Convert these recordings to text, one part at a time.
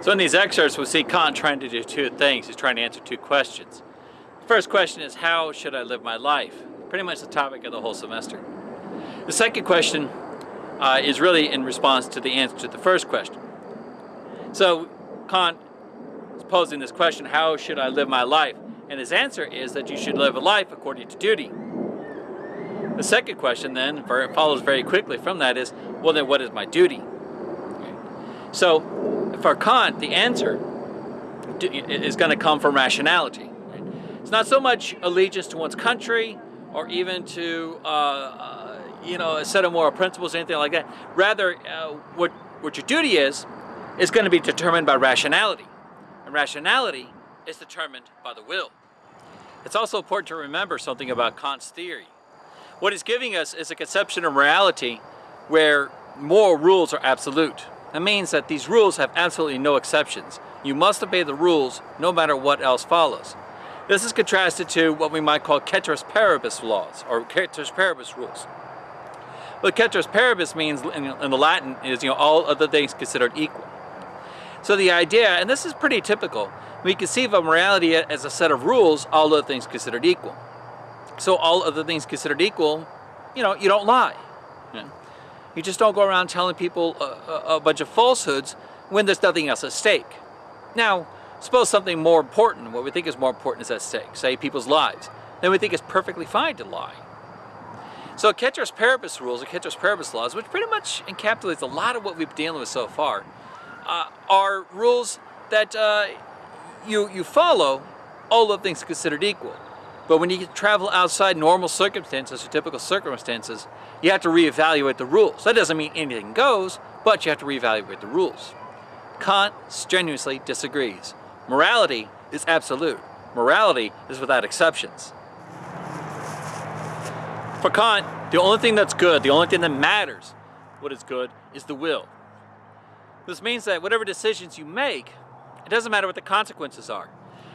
So in these excerpts, we see Kant trying to do two things. He's trying to answer two questions. The first question is, how should I live my life? Pretty much the topic of the whole semester. The second question uh, is really in response to the answer to the first question. So Kant is posing this question, how should I live my life? And his answer is that you should live a life according to duty. The second question then follows very quickly from that is, well then what is my duty? So for Kant, the answer is going to come from rationality. It's not so much allegiance to one's country or even to, uh, uh, you know, a set of moral principles or anything like that. Rather, uh, what, what your duty is, is going to be determined by rationality. And rationality is determined by the will. It's also important to remember something about Kant's theory. What he's giving us is a conception of morality where moral rules are absolute. That means that these rules have absolutely no exceptions. You must obey the rules no matter what else follows. This is contrasted to what we might call ceteris paribus laws, or ceteris paribus rules. But ceteris paribus means in, in the Latin is, you know, all other things considered equal. So the idea, and this is pretty typical, we conceive of morality as a set of rules, all other things considered equal. So all other things considered equal, you know, you don't lie. Just don't go around telling people a, a, bunch of falsehoods when there's nothing else at stake. Now, suppose something more important, what we think is more important is at stake, say people's lives. Then we think it's perfectly fine to lie. So ceteris paribus rules, or ceteris paribus laws, which pretty much encapsulates a lot of what we've been dealing with so far, uh, are rules that uh, you, you follow, all of things considered equal. But when you travel outside normal circumstances or typical circumstances, you have to reevaluate the rules. That doesn't mean anything goes, but you have to reevaluate the rules. Kant strenuously disagrees. Morality is absolute. Morality is without exceptions. For Kant, the only thing that's good, the only thing that matters, what is good, is the will. This means that whatever decisions you make, it doesn't matter what the consequences are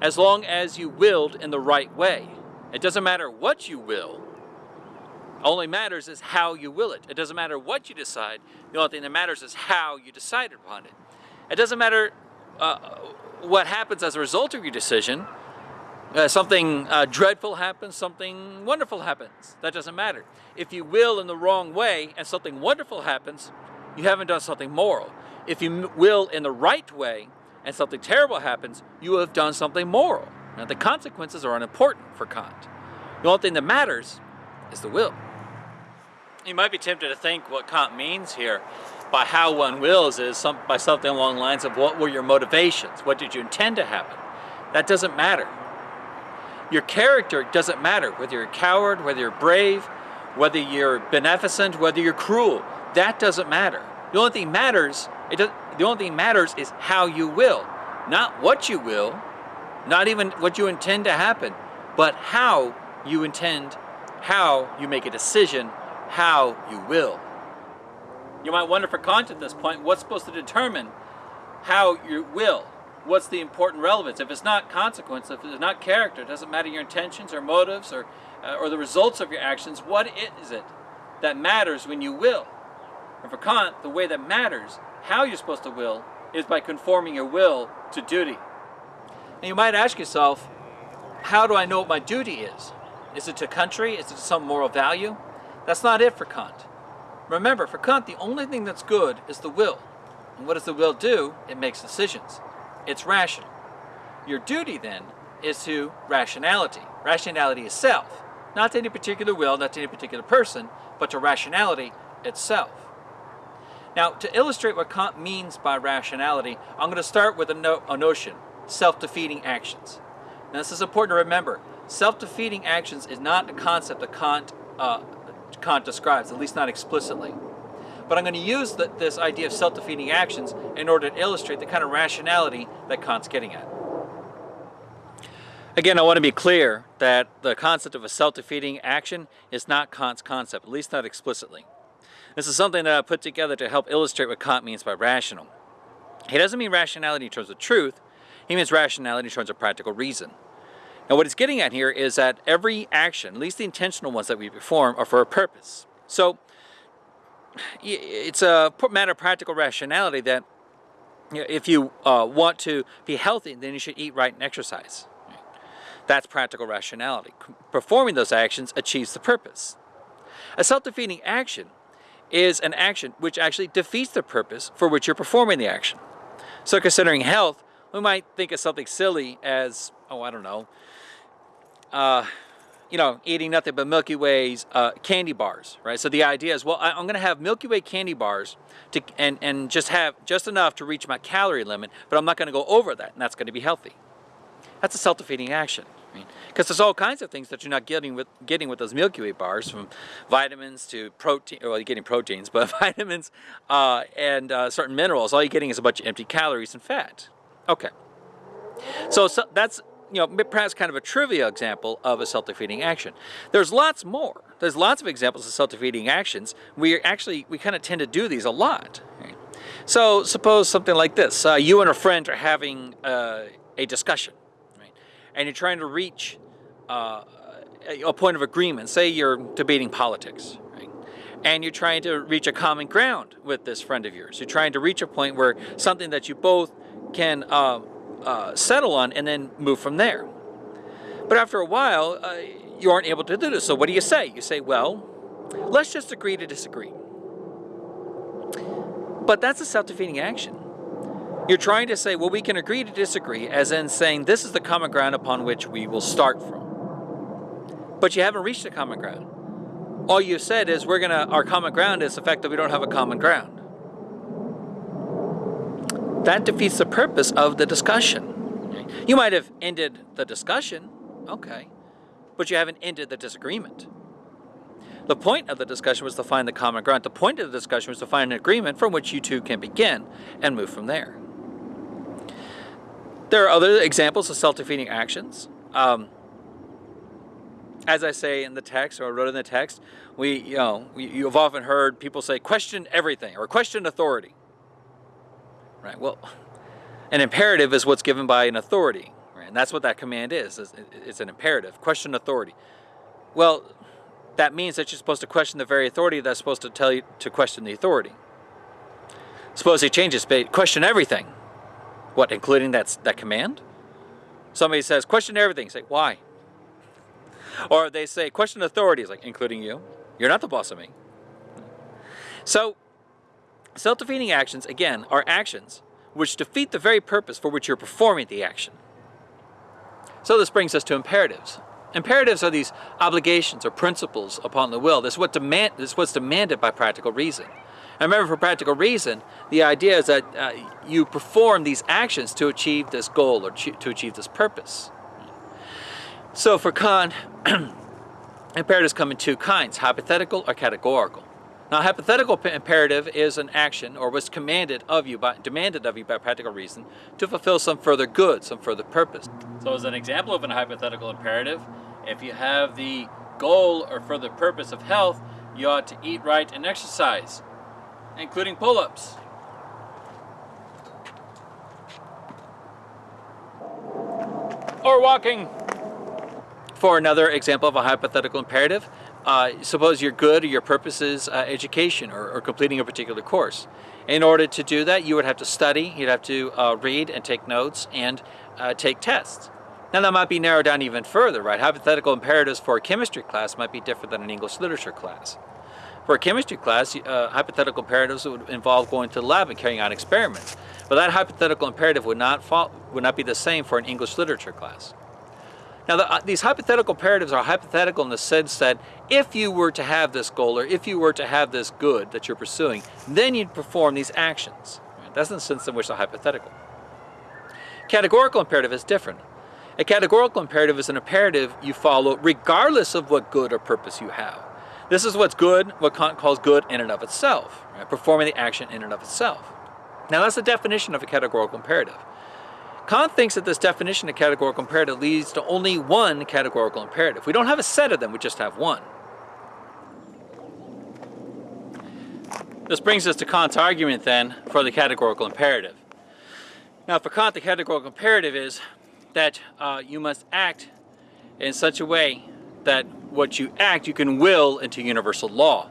as long as you willed in the right way. It doesn't matter what you will, only matters is how you will it. It doesn't matter what you decide, the only thing that matters is how you decide upon it. It doesn't matter uh, what happens as a result of your decision. Uh, something uh, dreadful happens, something wonderful happens. That doesn't matter. If you will in the wrong way and something wonderful happens, you haven't done something moral. If you will in the right way and something terrible happens, you have done something moral. Now the consequences are unimportant for Kant. The only thing that matters is the will. You might be tempted to think what Kant means here by how one wills is some, by something along the lines of what were your motivations? What did you intend to happen? That doesn't matter. Your character doesn't matter, whether you're a coward, whether you're brave, whether you're beneficent, whether you're cruel. That doesn't matter. The only thing matters, it does, the only thing matters is how you will. Not what you will, not even what you intend to happen, but how you intend, how you make a decision, how you will. You might wonder for Kant at this point, what's supposed to determine how you will? What's the important relevance? If it's not consequence, if it's not character, it doesn't matter your intentions or motives or, uh, or the results of your actions, what is it that matters when you will? And for Kant, the way that matters how you're supposed to will is by conforming your will to duty. And you might ask yourself, how do I know what my duty is? Is it to country? Is it to some moral value? That's not it for Kant. Remember, for Kant, the only thing that's good is the will. And what does the will do? It makes decisions. It's rational. Your duty, then, is to rationality. Rationality itself. Not to any particular will, not to any particular person, but to rationality itself. Now, to illustrate what Kant means by rationality, I'm going to start with a, no a notion, self-defeating actions. Now, this is important to remember. Self-defeating actions is not a concept that Kant, uh, Kant describes, at least not explicitly. But I'm going to use the, this idea of self-defeating actions in order to illustrate the kind of rationality that Kant's getting at. Again, I want to be clear that the concept of a self-defeating action is not Kant's concept, at least not explicitly. This is something that I put together to help illustrate what Kant means by rational. He doesn't mean rationality in terms of truth, he means rationality in terms of practical reason. Now what he's getting at here is that every action, at least the intentional ones that we perform, are for a purpose. So it's a matter of practical rationality that if you uh, want to be healthy, then you should eat right and exercise. That's practical rationality. Performing those actions achieves the purpose. A self-defeating action is an action which actually defeats the purpose for which you're performing the action. So considering health, we might think of something silly as, oh, I don't know, uh, you know, eating nothing but Milky Way's uh, candy bars, right? So the idea is, well, I, am going to have Milky Way candy bars to, and, and just have just enough to reach my calorie limit, but I'm not going to go over that, and that's going to be healthy. That's a self-defeating action. Because there's all kinds of things that you're not getting with getting with those Milky Way bars, from vitamins to protein. Well, you're getting proteins, but vitamins uh, and uh, certain minerals. All you're getting is a bunch of empty calories and fat. Okay. So, so that's you know, perhaps kind of a trivia example of a self-defeating action. There's lots more. There's lots of examples of self-defeating actions. We actually, we kind of tend to do these a lot. Right? So suppose something like this. Uh, you and a friend are having uh, a discussion? And you're trying to reach uh, a point of agreement. Say you're debating politics, right? and you're trying to reach a common ground with this friend of yours. You're trying to reach a point where something that you both can uh, uh, settle on and then move from there. But after a while, uh, you aren't able to do this. So what do you say? You say, well, let's just agree to disagree. But that's a self-defeating action. You're trying to say, well, we can agree to disagree, as in saying this is the common ground upon which we will start from. But you haven't reached a common ground. All you've said is we're gonna, our common ground is the fact that we don't have a common ground that defeats the purpose of the discussion. You might have ended the discussion, okay, but you haven't ended the disagreement. The point of the discussion was to find the common ground. The point of the discussion was to find an agreement from which you two can begin and move from there. There are other examples of self-defeating actions. Um, as I say in the text, or I wrote in the text, we, you know, we, you've often heard people say, question everything, or question authority. Right. Well, an imperative is what's given by an authority, right? And that's what that command is. It's an imperative. Question authority. Well, that means that you're supposed to question the very authority that's supposed to tell you to question the authority. Suppose he changes, question everything. What, including that, that command? Somebody says, question everything. Say, why? Or they say, question authorities, like, including you. You're not the boss of me. So, Self-defeating actions, again, are actions which defeat the very purpose for which you're performing the action. So this brings us to imperatives. Imperatives are these obligations or principles upon the will. This is, what demand, this is what's demanded by practical reason. And remember, for practical reason, the idea is that uh, you perform these actions to achieve this goal or to achieve this purpose. So for Kant, imperatives come in two kinds, hypothetical or categorical. Now, hypothetical imperative is an action or was commanded of you by demanded of you by practical reason to fulfill some further good, some further purpose. So as an example of a hypothetical imperative, if you have the goal or further purpose of health, you ought to eat right and exercise, including pull-ups. Or walking. For another example of a hypothetical imperative, uh, suppose your good or your purpose is uh, education or, or, completing a particular course. In order to do that, you would have to study, you'd have to uh, read and take notes and uh, take tests. Now that might be narrowed down even further, right? Hypothetical imperatives for a chemistry class might be different than an English literature class. For a chemistry class, uh, hypothetical imperatives would involve going to the lab and carrying out experiments. But that hypothetical imperative would not, fall, would not be the same for an English literature class. Now, the, uh, these hypothetical imperatives are hypothetical in the sense that if you were to have this goal or if you were to have this good that you're pursuing, then you'd perform these actions. That's the sense in which they're hypothetical. Categorical imperative is different. A categorical imperative is an imperative you follow regardless of what good or purpose you have. This is what's good, what Kant calls good in and of itself, right? performing the action in and of itself. Now that's the definition of a categorical imperative. Kant thinks that this definition of categorical imperative leads to only one categorical imperative. We don't have a set of them, we just have one. This brings us to Kant's argument then for the categorical imperative. Now for Kant the categorical imperative is that uh, you must act in such a way that what you act you can will into universal law.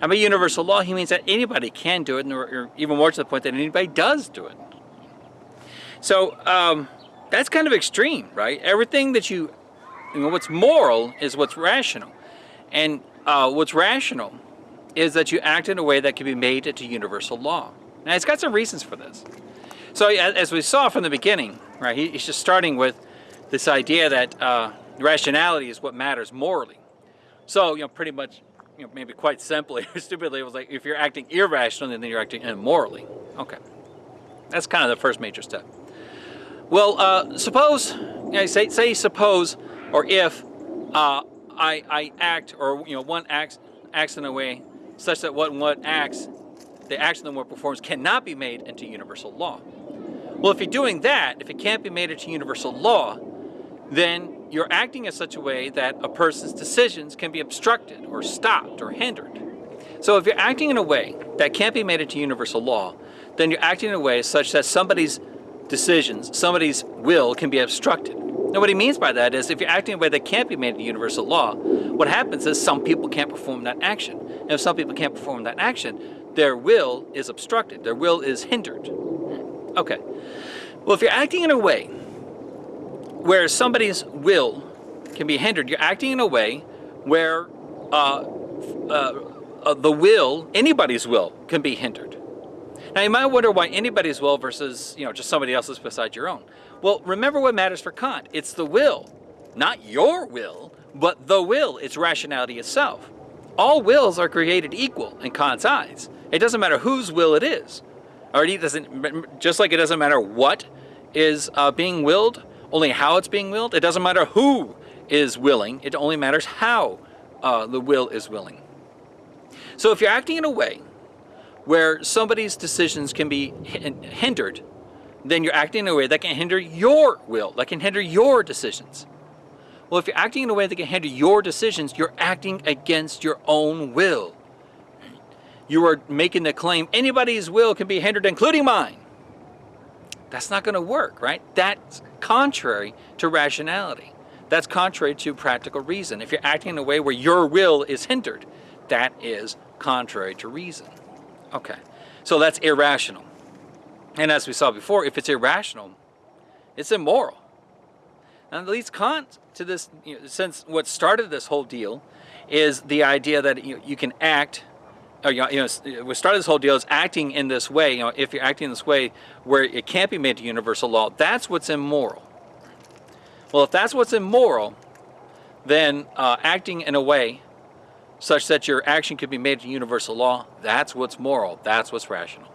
And by universal law he means that anybody can do it, or even more to the point that anybody does do it. So um, that's kind of extreme, right? Everything that you, you know, what's moral is what's rational. And uh, what's rational is that you act in a way that can be made into universal law. Now, it's got some reasons for this. So as we saw from the beginning, right, he's just starting with this idea that uh, rationality is what matters morally. So, you know, pretty much, you know, maybe quite simply or stupidly, it was like if you're acting irrationally, then you're acting immorally. Okay. That's kind of the first major step. Well, uh, suppose, you know, say, say suppose, or if uh, I, I act, or you know, one acts, acts in a way such that what one acts, the action that one performs cannot be made into universal law. Well, if you're doing that, if it can't be made into universal law, then you're acting in such a way that a person's decisions can be obstructed or stopped or hindered. So if you're acting in a way that can't be made into universal law, then you're acting in a way such that somebody's decisions, somebody's will can be obstructed. Now what he means by that is if you're acting in a way that can't be made into universal law, what happens is some people can't perform that action. And if some people can't perform that action, their will is obstructed, their will is hindered. Okay. Well, if you're acting in a way where somebody's will can be hindered, you're acting in a way where uh, uh, uh, the will, anybody's will, can be hindered. Now you might wonder why anybody's will versus you know just somebody else's besides your own. Well, remember what matters for Kant. It's the will, not your will, but the will. It's rationality itself. All wills are created equal in Kant's eyes. It doesn't matter whose will it is. Or it doesn't, just like it doesn't matter what is uh, being willed, only how it's being willed. It doesn't matter who is willing. It only matters how uh, the will is willing. So if you're acting in a way where somebody's decisions can be hindered, then you're acting in a way that can hinder your will, that can hinder your decisions. Well, if you're acting in a way that can hinder your decisions, you're acting against your own will. You are making the claim anybody's will can be hindered, including mine. That's not going to work, right? That's contrary to rationality. That's contrary to practical reason. If you're acting in a way where your will is hindered, that is contrary to reason. Okay, so that's irrational. And as we saw before, if it's irrational, it's immoral. And at least Kant, to this, you know, since what started this whole deal is the idea that you, you can act, or you know, what started this whole deal is acting in this way. You know, if you're acting in this way where it can't be made to universal law, that's what's immoral. Well, if that's what's immoral, then uh, acting in a way such that your action could be made to universal law, that's what's moral, that's what's rational.